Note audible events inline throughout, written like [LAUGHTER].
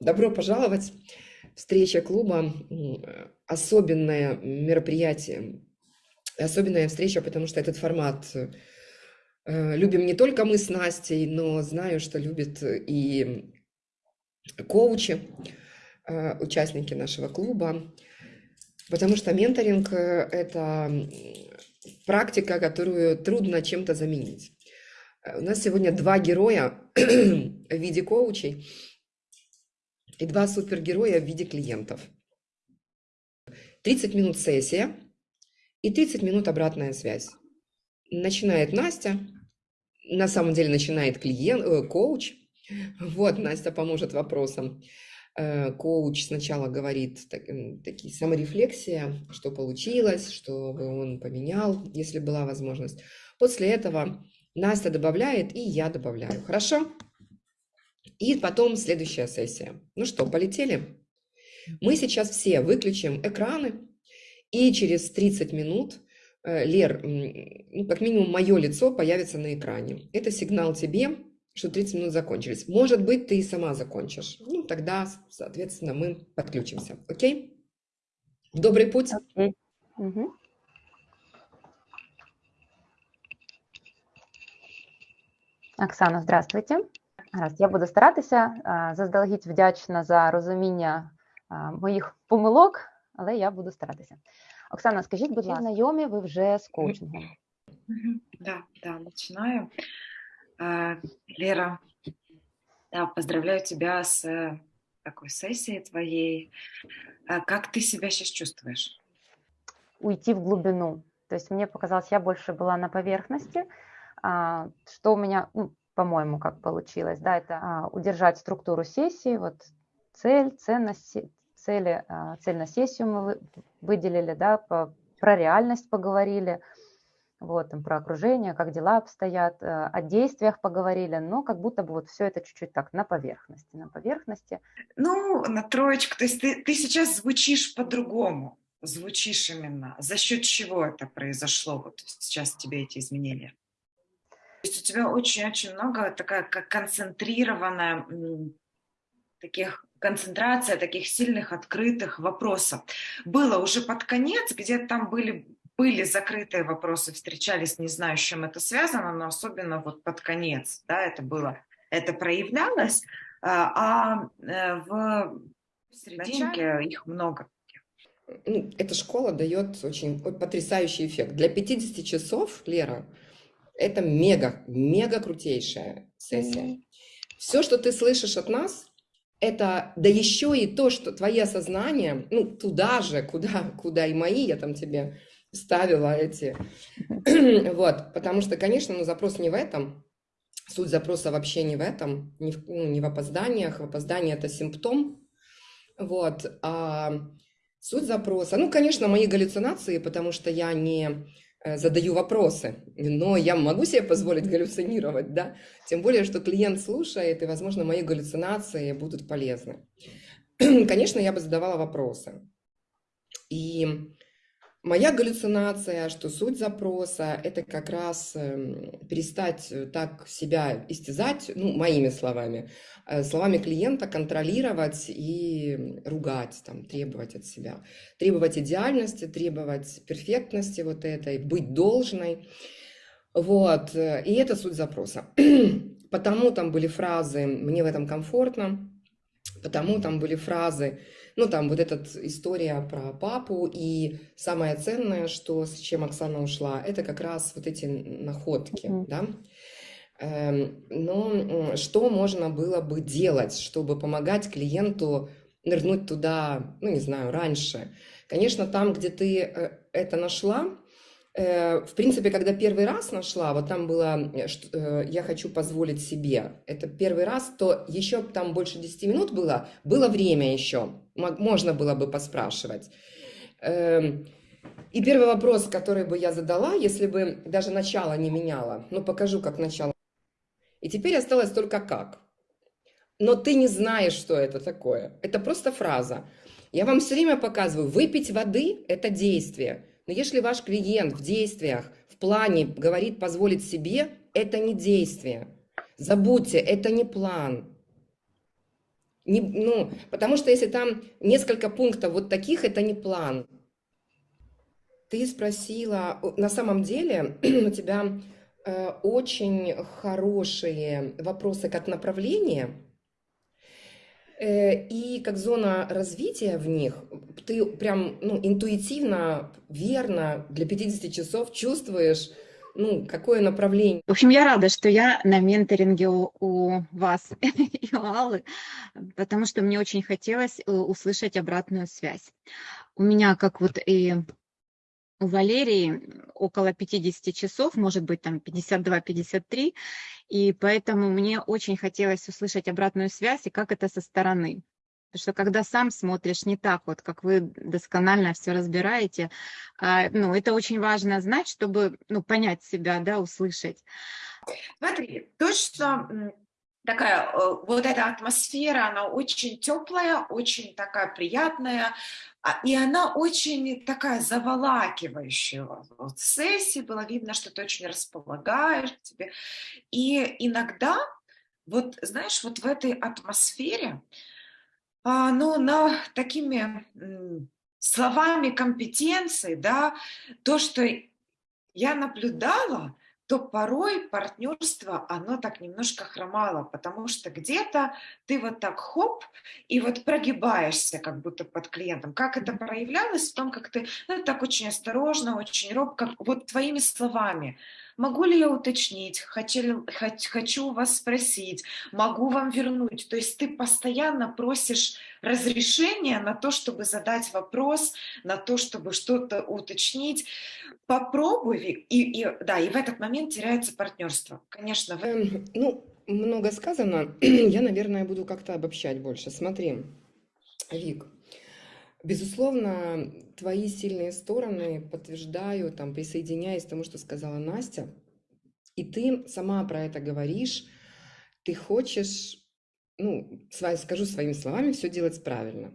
Добро пожаловать! Встреча клуба – особенное мероприятие, особенная встреча, потому что этот формат э, любим не только мы с Настей, но знаю, что любят и коучи, э, участники нашего клуба, потому что менторинг – это практика, которую трудно чем-то заменить. У нас сегодня два героя [CLEARS THROAT] в виде коучей – и два супергероя в виде клиентов. 30 минут сессия и 30 минут обратная связь. Начинает Настя, на самом деле начинает клиент, э, коуч. Вот, Настя поможет вопросам. Э, коуч сначала говорит так, такие саморефлексия, что получилось, что он поменял, если была возможность. После этого Настя добавляет, и я добавляю. Хорошо? И потом следующая сессия. Ну что, полетели? Мы сейчас все выключим экраны, и через 30 минут, э, Лер, ну, как минимум мое лицо появится на экране. Это сигнал тебе, что 30 минут закончились. Может быть, ты и сама закончишь. Ну, тогда, соответственно, мы подключимся. Окей? Добрый путь. Okay. Угу. Оксана, здравствуйте. Гаразд, я буду старатися. Заздалегідь вдячна за розуміння моїх помилок, але я буду старатися. Оксана, скажіть, будь ласка, знайомі ви вже з коучингом? Да, да, начинаю. Лера, да, поздравляю тебя с э, такой сессией твоей. Как ты себя сейчас чувствуешь? Уйти в глубину. То есть мне показалось, я больше была на поверхности, что у меня, ну, по-моему, как получилось, да, это а, удержать структуру сессии, вот цель, ценность, цели, а, цель на сессию мы выделили, да, по, про реальность поговорили, вот, там, про окружение, как дела обстоят, а, о действиях поговорили, но как будто бы вот все это чуть-чуть так на поверхности, на поверхности. Ну, на троечку, то есть ты, ты сейчас звучишь по-другому, звучишь именно. За счет чего это произошло, вот сейчас тебе эти изменения? То есть у тебя очень-очень много такая как концентрированная таких концентрация таких сильных открытых вопросов. Было уже под конец, где там были были закрытые вопросы, встречались, не знаю, с чем это связано, но особенно вот под конец, да, это было, это проявлялось, а, а э, в серединке их много. Эта школа дает очень потрясающий эффект. Для 50 часов, Лера, это мега, мега крутейшая сессия. Все, что ты слышишь от нас, это, да еще и то, что твои осознания, ну, туда же, куда, куда и мои, я там тебе ставила эти, [CLEARS THROAT] вот, потому что, конечно, ну, запрос не в этом, суть запроса вообще не в этом, не в, ну, не в опозданиях, в опоздании это симптом, вот, а суть запроса, ну, конечно, мои галлюцинации, потому что я не задаю вопросы, но я могу себе позволить галлюцинировать, да, тем более, что клиент слушает, и, возможно, мои галлюцинации будут полезны. [CLEARS THROAT] Конечно, я бы задавала вопросы. И Моя галлюцинация, что суть запроса – это как раз эм, перестать э, так себя истязать, ну, моими словами, э, словами клиента контролировать и ругать, там, требовать от себя. Требовать идеальности, требовать перфектности вот этой, быть должной. Вот, э, и это суть запроса. [CLEARS THROAT] Потому там были фразы «мне в этом комфортно», потому там были фразы ну, там вот эта история про папу, и самое ценное, что с чем Оксана ушла, это как раз вот эти находки, mm-hmm. да. Эм, но что можно было бы делать, чтобы помогать клиенту нырнуть туда, ну, не знаю, раньше? Конечно, там, где ты э, это нашла, в принципе, когда первый раз нашла, вот там было э, э, «я хочу позволить себе», это первый раз, то еще там больше 10 минут было, было время еще, можно было бы поспрашивать. Эм, и первый вопрос, который бы я задала, если бы даже начало не меняла, ну покажу, как начало. И теперь осталось только как. Но ты не знаешь, что это такое. Это просто фраза. Я вам все время показываю, выпить воды – это действие – но если ваш клиент в действиях, в плане говорит позволить себе, это не действие. Забудьте, это не план. Не, ну, потому что если там несколько пунктов вот таких, это не план. Ты спросила, на самом деле [CLEARS THROAT] у тебя э, очень хорошие вопросы как направление и как зона развития в них. Ты прям ну, интуитивно, верно для 50 часов чувствуешь, ну, какое направление. В общем, я рада, что я на менторинге у, у вас [LAUGHS] и у Аллы, потому что мне очень хотелось э, услышать обратную связь. У меня, как вот и у Валерии, около 50 часов, может быть, там 52-53, и поэтому мне очень хотелось услышать обратную связь и как это со стороны. Потому что когда сам смотришь не так, вот как вы досконально все разбираете, а, ну, это очень важно знать, чтобы ну, понять себя, да, услышать. Смотри, то, что такая э, вот эта атмосфера, она очень теплая, очень такая приятная, а, и она очень такая заволакивающая. Вот в сессии было видно, что ты очень располагаешь к тебе. И иногда, вот знаешь, вот в этой атмосфере, а, ну, на такими словами компетенции, да, то, что я наблюдала, то порой партнерство, оно так немножко хромало, потому что где-то ты вот так хоп, и вот прогибаешься как будто под клиентом. Как это проявлялось в том, как ты, ну, так очень осторожно, очень робко, вот твоими словами – Могу ли я уточнить? Хочу, хочу вас спросить. Могу вам вернуть? То есть ты постоянно просишь разрешения на то, чтобы задать вопрос, на то, чтобы что-то уточнить. Попробуй, и, и, да, и в этот момент теряется партнерство. Конечно. В... Эм, ну, много сказано. [CLEARS THROAT] Я, наверное, буду как-то обобщать больше. Смотри, Вик, Безусловно, твои сильные стороны подтверждаю, там, присоединяясь к тому, что сказала Настя. И ты сама про это говоришь. Ты хочешь, ну, скажу своими словами, все делать правильно.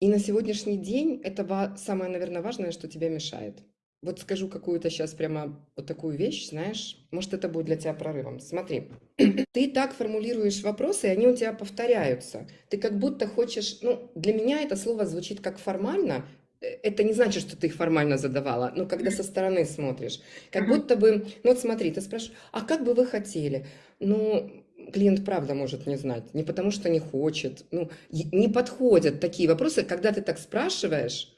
И на сегодняшний день это самое, наверное, важное, что тебе мешает. Вот скажу какую-то сейчас прямо вот такую вещь, знаешь, может, это будет для тебя прорывом. Смотри, [CLEARS THROAT] ты так формулируешь вопросы, и они у тебя повторяются. Ты как будто хочешь, ну, для меня это слово звучит как формально, э, это не значит, что ты их формально задавала, но когда со стороны смотришь, как будто бы, ну вот смотри, ты спрашиваешь, а как бы вы хотели? Ну, клиент правда может не знать, не потому что не хочет, ну, не подходят такие вопросы, когда ты так спрашиваешь,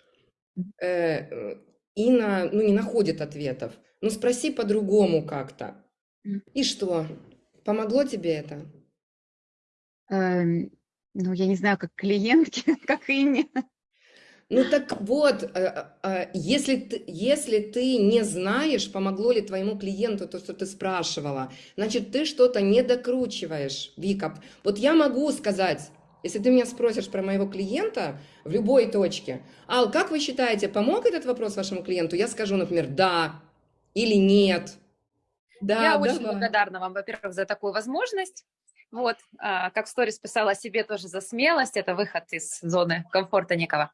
э, и на, ну, не находит ответов. Ну, спроси по-другому как-то. И что? Помогло тебе это? Эм, ну, я не знаю, как клиентки, [LAUGHS] как и не. Ну так вот, э, э, если ты, если ты не знаешь, помогло ли твоему клиенту то, что ты спрашивала, значит, ты что-то не докручиваешь, Вика. Вот я могу сказать, если ты меня спросишь про моего клиента в любой точке, Ал, как вы считаете, помог этот вопрос вашему клиенту? Я скажу, например, да или нет. Да, Я давай. очень благодарна вам, во-первых, за такую возможность. Вот, а, как в сторис писала себе тоже за смелость, это выход из зоны комфорта некого.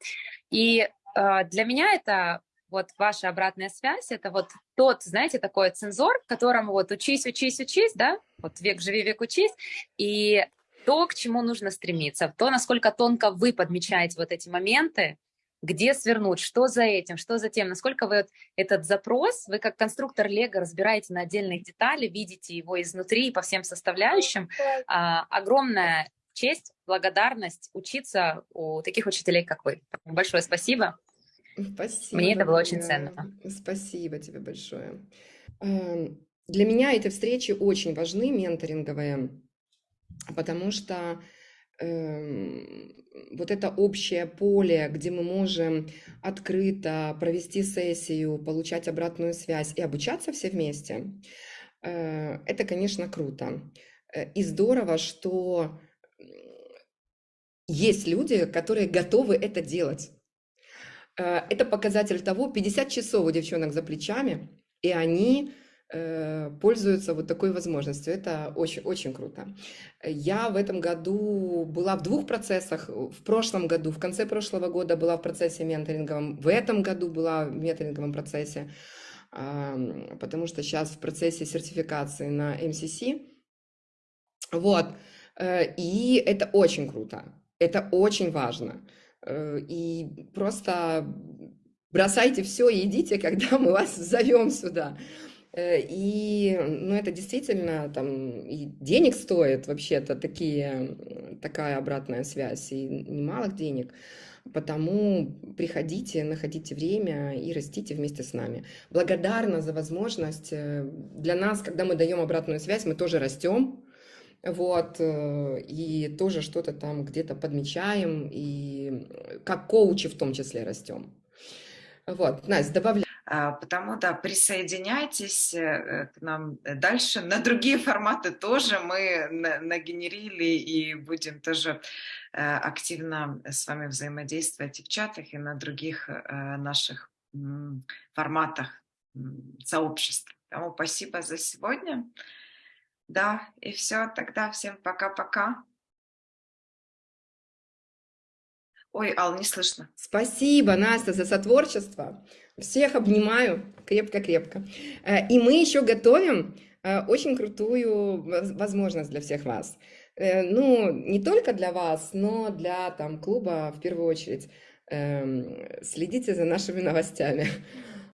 И а, для меня это вот ваша обратная связь, это вот тот, знаете, такой цензор, которому вот учись, учись, учись, да, вот век живи, век учись, и то, к чему нужно стремиться, то, насколько тонко вы подмечаете вот эти моменты, где свернуть, что за этим, что за тем, насколько вы этот запрос, вы как конструктор Лего разбираете на отдельные детали, видите его изнутри по всем составляющим. А, огромная честь, благодарность учиться у таких учителей, как вы. Большое спасибо. Спасибо. Мне это было очень ценно. Спасибо тебе большое. Эм, для меня эти встречи очень важны, менторинговые, потому что э, вот это общее поле, где мы можем открыто провести сессию, получать обратную связь и обучаться все вместе, э, это, конечно, круто. Э, и здорово, что есть люди, которые готовы это делать. Э, это показатель того, 50 часов у девчонок за плечами, и они пользуются вот такой возможностью. Это очень, очень круто. Я в этом году была в двух процессах. В прошлом году, в конце прошлого года была в процессе менторинговом. В этом году была в менторинговом процессе, потому что сейчас в процессе сертификации на МСС. Вот. Э, и это очень круто, это очень важно. Э, и просто бросайте все и идите, [LAUGHS] когда мы вас зовем сюда. Э, и, ну, это действительно там и денег стоит вообще-то такие, такая обратная связь, и немалых денег. Потому приходите, находите время и растите вместе с нами. Благодарна за возможность. Э, для нас, когда мы даем обратную связь, мы тоже растем, вот, э, и тоже что-то там где-то подмечаем, и как коучи в том числе растем. Вот, Настя, добавляй. А, потому, да, присоединяйтесь э, к нам дальше. На другие [LAUGHS] форматы тоже мы нагенерили и будем тоже э, активно с вами взаимодействовать и в чатах, и на других э, наших форматах сообществ. Поэтому спасибо за сегодня. Да, и все, тогда всем пока-пока. Ой, Ал, не слышно. Спасибо, Настя, за сотворчество. Всех обнимаю крепко-крепко. Э, и мы еще готовим э, очень крутую возможность для всех вас. Э, ну, не только для вас, но для там, клуба в первую очередь. Эм, следите за нашими новостями.